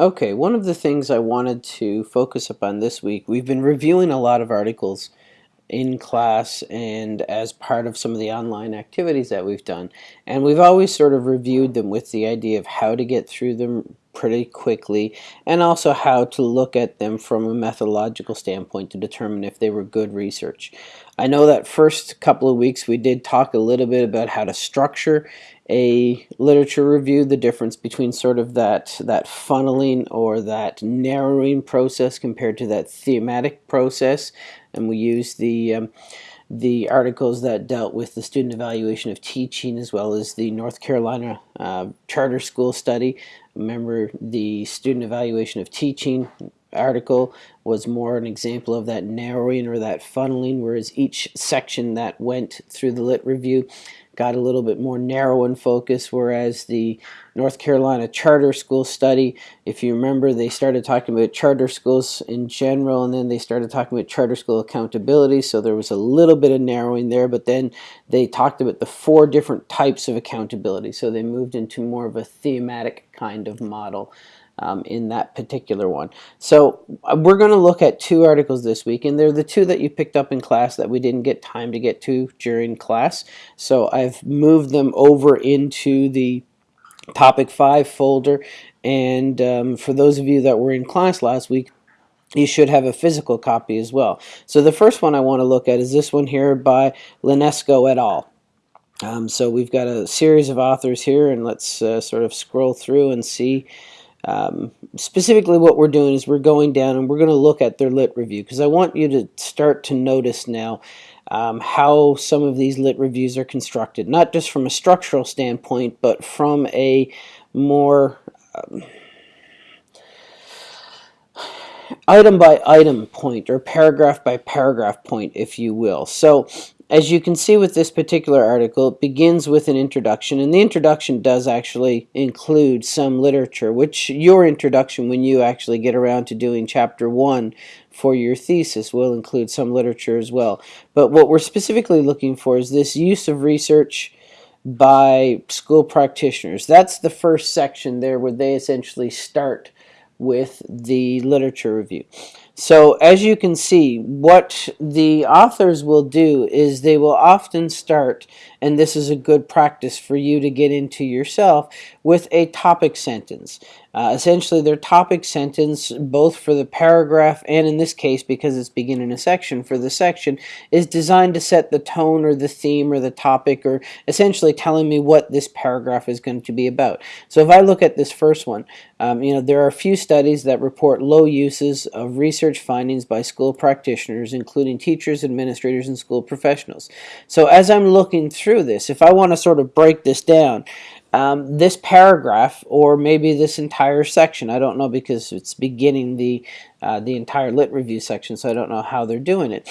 Okay, one of the things I wanted to focus upon this week, we've been reviewing a lot of articles in class and as part of some of the online activities that we've done. And we've always sort of reviewed them with the idea of how to get through them pretty quickly and also how to look at them from a methodological standpoint to determine if they were good research. I know that first couple of weeks we did talk a little bit about how to structure a literature review, the difference between sort of that, that funneling or that narrowing process compared to that thematic process. And we used the um, the articles that dealt with the student evaluation of teaching as well as the North Carolina uh, charter school study. Remember the student evaluation of teaching article was more an example of that narrowing or that funneling, whereas each section that went through the lit review got a little bit more narrow in focus, whereas the North Carolina charter school study, if you remember, they started talking about charter schools in general, and then they started talking about charter school accountability, so there was a little bit of narrowing there, but then they talked about the four different types of accountability, so they moved into more of a thematic kind of model um, in that particular one. So uh, we're going to look at two articles this week, and they're the two that you picked up in class that we didn't get time to get to during class. So I've moved them over into the topic 5 folder, and um, for those of you that were in class last week, you should have a physical copy as well. So the first one I want to look at is this one here by Lysenko et al. Um, so we've got a series of authors here, and let's uh, sort of scroll through and see um, specifically what we're doing is we're going down and we're going to look at their lit review because I want you to start to notice now um, how some of these lit reviews are constructed, not just from a structural standpoint, but from a more um, item by item point or paragraph by paragraph point, if you will. So as you can see with this particular article, it begins with an introduction, and the introduction does actually include some literature, which your introduction, when you actually get around to doing chapter one for your thesis, will include some literature as well. But what we're specifically looking for is this use of research by school practitioners. That's the first section there where they essentially start with the literature review. So as you can see, what the authors will do is they will often start, and this is a good practice for you to get into yourself, with a topic sentence. Uh, essentially, their topic sentence, both for the paragraph and in this case, because it's beginning a section, for the section, is designed to set the tone or the theme or the topic or essentially telling me what this paragraph is going to be about. So if I look at this first one, um, you know, there are a few studies that report low uses of research findings by school practitioners, including teachers, administrators, and school professionals. So as I'm looking through this, if I want to sort of break this down, um, this paragraph or maybe this entire section. I don't know because it's beginning the uh, the entire lit review section, so I don't know how they're doing it.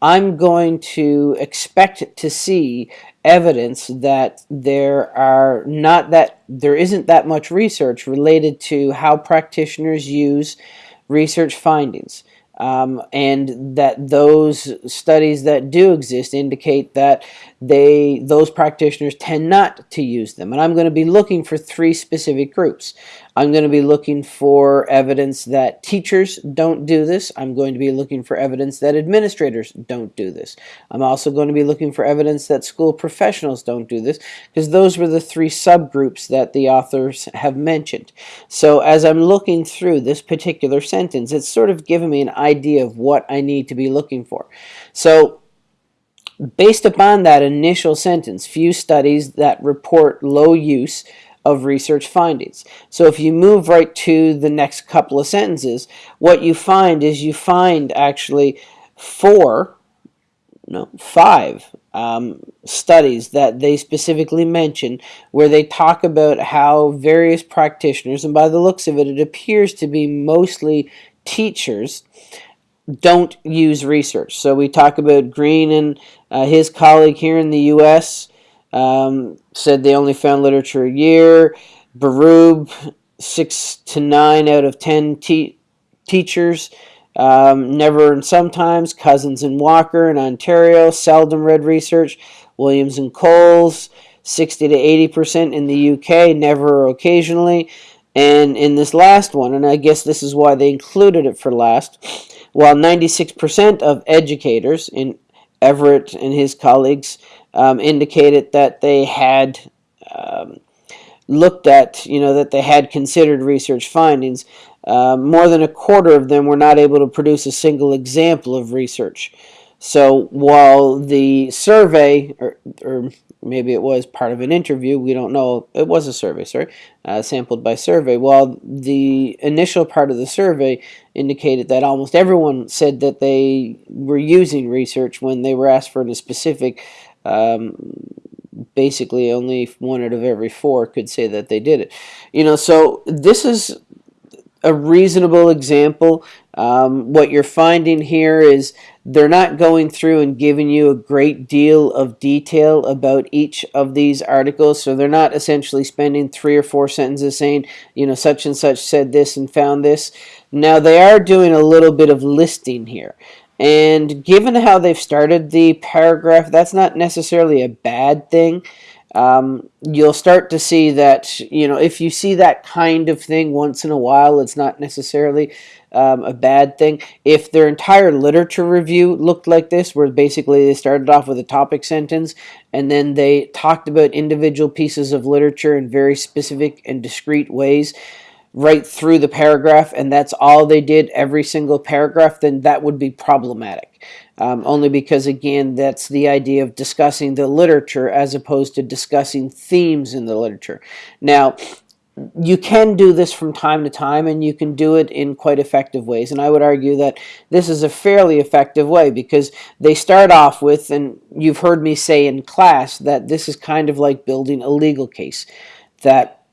I'm going to expect to see evidence that there are not that there isn't that much research related to how practitioners use research findings. Um, and that those studies that do exist indicate that they those practitioners tend not to use them. And I'm going to be looking for three specific groups. I'm going to be looking for evidence that teachers don't do this. I'm going to be looking for evidence that administrators don't do this. I'm also going to be looking for evidence that school professionals don't do this because those were the three subgroups that the authors have mentioned. So as I'm looking through this particular sentence, it's sort of given me an idea of what I need to be looking for. So based upon that initial sentence, few studies that report low use of research findings. So if you move right to the next couple of sentences, what you find is you find actually four, no, five um, studies that they specifically mention where they talk about how various practitioners, and by the looks of it, it appears to be mostly teachers, don't use research. So we talk about Green and uh, his colleague here in the U.S., um, said they only found literature a year. Berube, six to nine out of ten te teachers. Um, never and sometimes. Cousins and Walker in Ontario, seldom read research. Williams and Coles, 60 to 80% in the UK, never or occasionally. And in this last one, and I guess this is why they included it for last, while 96% of educators in Everett and his colleagues um, indicated that they had um, looked at, you know, that they had considered research findings, uh, more than a quarter of them were not able to produce a single example of research. So while the survey, or, or maybe it was part of an interview, we don't know, it was a survey, sorry, uh, sampled by survey, while the initial part of the survey indicated that almost everyone said that they were using research when they were asked for a specific um, basically only one out of every four could say that they did it. You know, so this is a reasonable example. Um, what you're finding here is they're not going through and giving you a great deal of detail about each of these articles. So they're not essentially spending three or four sentences saying, you know, such and such said this and found this. Now they are doing a little bit of listing here. And given how they've started the paragraph, that's not necessarily a bad thing. Um, you'll start to see that, you know, if you see that kind of thing once in a while, it's not necessarily um, a bad thing. If their entire literature review looked like this, where basically they started off with a topic sentence and then they talked about individual pieces of literature in very specific and discrete ways, right through the paragraph and that's all they did every single paragraph, then that would be problematic. Um, only because, again, that's the idea of discussing the literature as opposed to discussing themes in the literature. Now, you can do this from time to time and you can do it in quite effective ways and I would argue that this is a fairly effective way because they start off with and you've heard me say in class that this is kind of like building a legal case that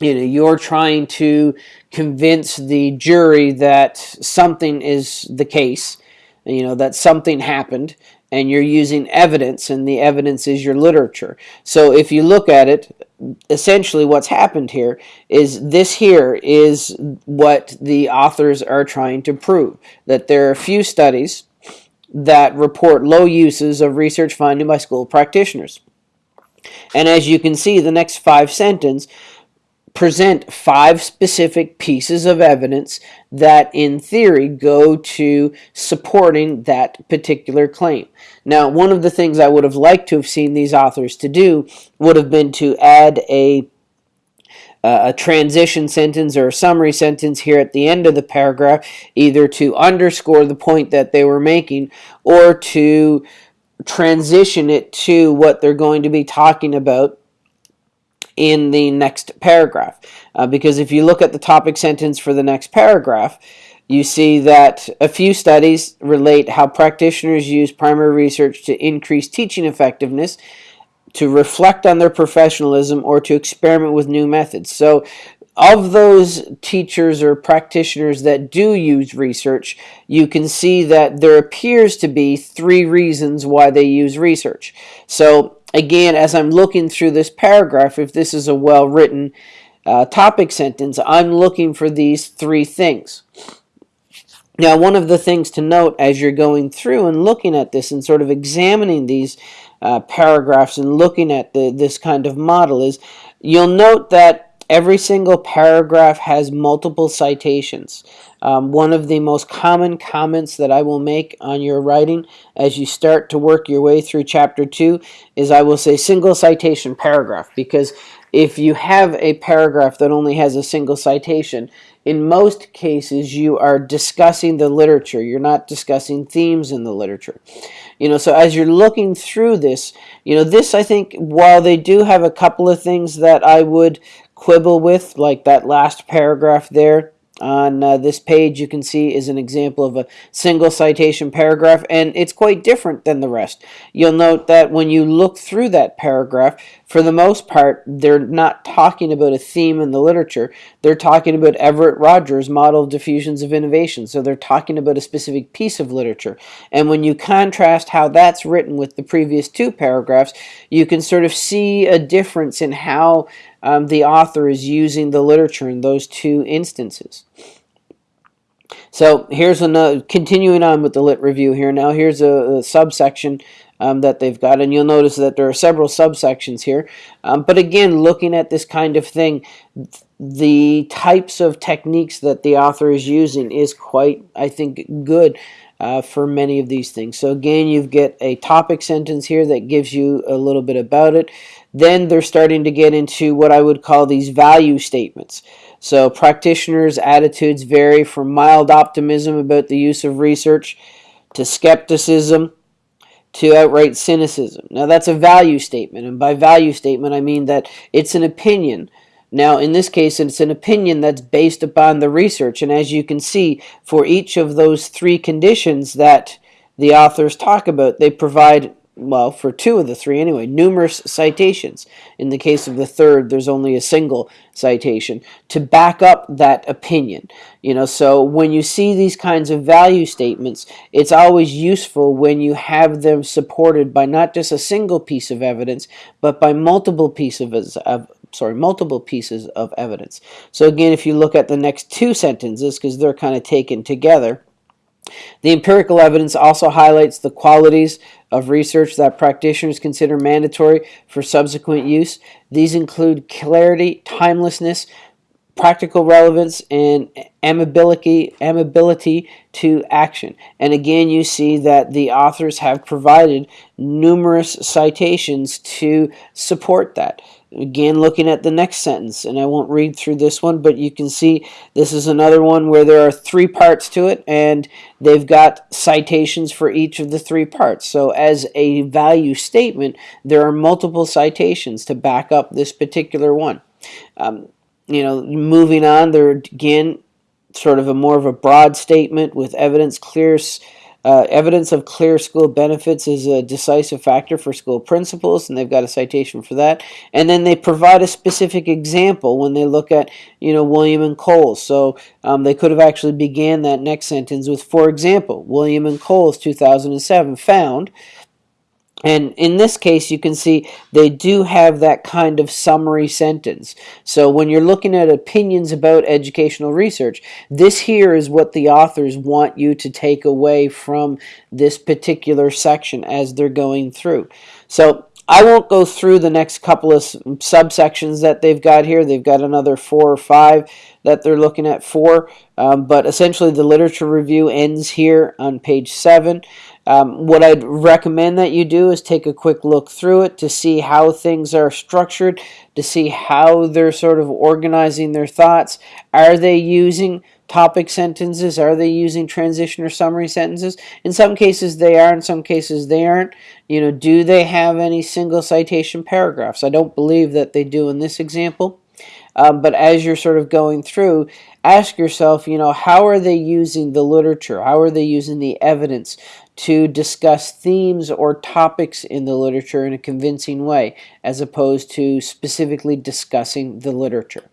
you know you're trying to convince the jury that something is the case you know that something happened and you're using evidence and the evidence is your literature. So if you look at it essentially what's happened here is this here is what the authors are trying to prove that there are a few studies that report low uses of research finding by school practitioners. And as you can see the next five sentence present five specific pieces of evidence that in theory go to supporting that particular claim. Now one of the things I would have liked to have seen these authors to do would have been to add a uh, a transition sentence or a summary sentence here at the end of the paragraph either to underscore the point that they were making or to transition it to what they're going to be talking about in the next paragraph. Uh, because if you look at the topic sentence for the next paragraph, you see that a few studies relate how practitioners use primary research to increase teaching effectiveness, to reflect on their professionalism, or to experiment with new methods. So of those teachers or practitioners that do use research, you can see that there appears to be three reasons why they use research. So again, as I'm looking through this paragraph, if this is a well-written uh, topic sentence, I'm looking for these three things. Now, one of the things to note as you're going through and looking at this and sort of examining these uh, paragraphs and looking at the, this kind of model is you'll note that Every single paragraph has multiple citations. Um, one of the most common comments that I will make on your writing as you start to work your way through chapter 2 is I will say single citation paragraph because if you have a paragraph that only has a single citation, in most cases you are discussing the literature. You're not discussing themes in the literature. You know, so as you're looking through this, you know, this I think, while they do have a couple of things that I would quibble with, like that last paragraph there on uh, this page you can see is an example of a single citation paragraph and it's quite different than the rest. You'll note that when you look through that paragraph, for the most part, they're not talking about a theme in the literature. They're talking about Everett Rogers' model of diffusions of innovation. So they're talking about a specific piece of literature. And when you contrast how that's written with the previous two paragraphs, you can sort of see a difference in how um, the author is using the literature in those two instances. So here's another, continuing on with the lit review here. Now here's a, a subsection um, that they've got, and you'll notice that there are several subsections here. Um, but again, looking at this kind of thing, the types of techniques that the author is using is quite, I think, good uh, for many of these things. So again, you get a topic sentence here that gives you a little bit about it. Then they're starting to get into what I would call these value statements. So practitioners' attitudes vary from mild optimism about the use of research to skepticism to outright cynicism. Now that's a value statement, and by value statement I mean that it's an opinion. Now in this case it's an opinion that's based upon the research, and as you can see for each of those three conditions that the authors talk about, they provide well, for two of the three anyway, numerous citations. In the case of the third, there's only a single citation to back up that opinion. You know, so when you see these kinds of value statements, it's always useful when you have them supported by not just a single piece of evidence, but by multiple pieces of, sorry, multiple pieces of evidence. So again, if you look at the next two sentences, because they're kind of taken together, the empirical evidence also highlights the qualities of research that practitioners consider mandatory for subsequent use. These include clarity, timelessness, practical relevance, and amiability to action. And again, you see that the authors have provided numerous citations to support that. Again, looking at the next sentence, and I won't read through this one, but you can see this is another one where there are three parts to it, and they've got citations for each of the three parts. So as a value statement, there are multiple citations to back up this particular one. Um, you know, moving on, there again, sort of a more of a broad statement with evidence clear uh, evidence of clear school benefits is a decisive factor for school principals, and they've got a citation for that. And then they provide a specific example when they look at, you know, William and Coles. So um, they could have actually began that next sentence with, for example, William and Coles 2007 found and in this case, you can see they do have that kind of summary sentence. So when you're looking at opinions about educational research, this here is what the authors want you to take away from this particular section as they're going through. So I won't go through the next couple of subsections that they've got here. They've got another four or five that they're looking at for, um, but essentially the literature review ends here on page seven. Um, what I'd recommend that you do is take a quick look through it to see how things are structured, to see how they're sort of organizing their thoughts. Are they using topic sentences? Are they using transition or summary sentences? In some cases they are, in some cases they aren't. You know, do they have any single citation paragraphs? I don't believe that they do in this example. Um, but as you're sort of going through, ask yourself, you know, how are they using the literature? How are they using the evidence to discuss themes or topics in the literature in a convincing way, as opposed to specifically discussing the literature?